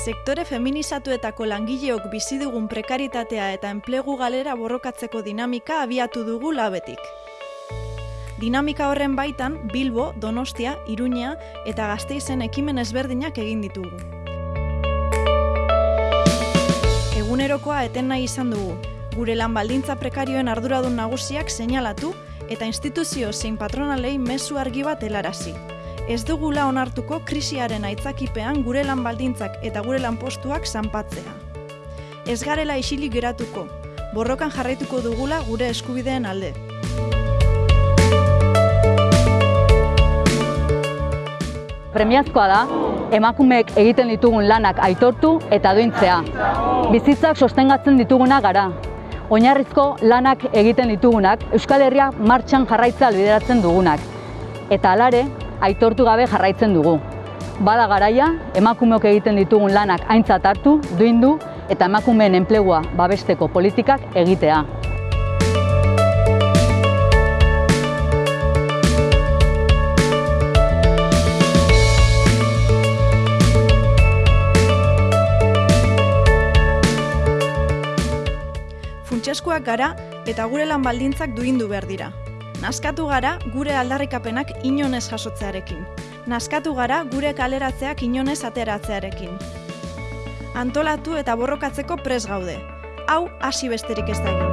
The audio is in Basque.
Sektore feminizatuetako langileok bizi dugun prekaritatea eta enplegu galera borrokatzeko dinamika abiatu dugu labetik. Dinamika horren baitan Bilbo, Donostia, Iruña eta Gasteizen ekimen ezberdinak egin ditugu. Egunerokoa eten nahi izan dugu, gure lan baldintza prekarioen arduradun nagusiak seinalatu eta instituzio zein patronalei mezu argi bat helarazi. Ez dugula onartuko krisiaren aitzakipean gure lan baldintzak eta gure lan postuak zanpatzea. Ez garela isilik geratuko, borrokan jarraituko dugula gure eskubideen alde. Premiazkoa da, emakumeek egiten ditugun lanak aitortu eta duintzea. Bizitzak sostengatzen dituguna gara. Oinarrizko lanak egiten ditugunak Euskal Herria martxan jarraitza albideratzen dugunak. Eta alare, aitortu gabe jarraitzen dugu. Bada garaia, emakumeok egiten ditugun lanak aintzat hartu, duindu eta emakumeen enplegua babesteko politikak egitea. Funtsezkoak gara eta gure lan baldintzak duindu behar dira. Naskatu gara gure aldarrikapenak inonez jasotzearekin. Naskatu gara gure kaleratzeak inonez ateratzearekin. Antolatu eta borrokatzeko pres gaude. Hau hasi besterik ez da egin.